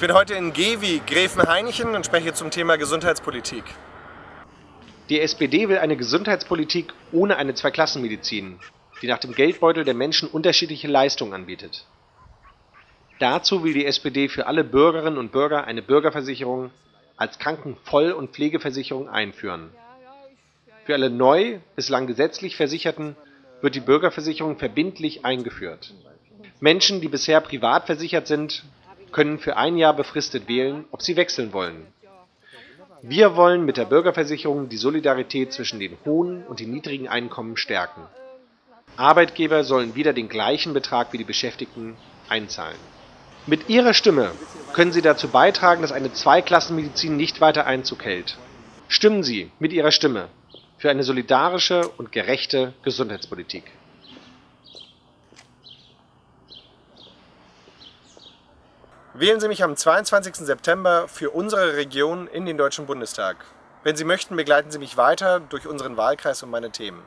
bin heute in Gewi, Gräfenhainichen und spreche zum Thema Gesundheitspolitik. Die SPD will eine Gesundheitspolitik ohne eine Zweiklassenmedizin, die nach dem Geldbeutel der Menschen unterschiedliche Leistungen anbietet. Dazu will die SPD für alle Bürgerinnen und Bürger eine Bürgerversicherung als Krankenvoll- und Pflegeversicherung einführen. Für alle neu bislang gesetzlich Versicherten wird die Bürgerversicherung verbindlich eingeführt. Menschen, die bisher privat versichert sind, können für ein Jahr befristet wählen, ob sie wechseln wollen. Wir wollen mit der Bürgerversicherung die Solidarität zwischen den hohen und den niedrigen Einkommen stärken. Arbeitgeber sollen wieder den gleichen Betrag wie die Beschäftigten einzahlen. Mit Ihrer Stimme können Sie dazu beitragen, dass eine Zweiklassenmedizin nicht weiter Einzug hält. Stimmen Sie mit Ihrer Stimme für eine solidarische und gerechte Gesundheitspolitik. Wählen Sie mich am 22. September für unsere Region in den Deutschen Bundestag. Wenn Sie möchten, begleiten Sie mich weiter durch unseren Wahlkreis und meine Themen.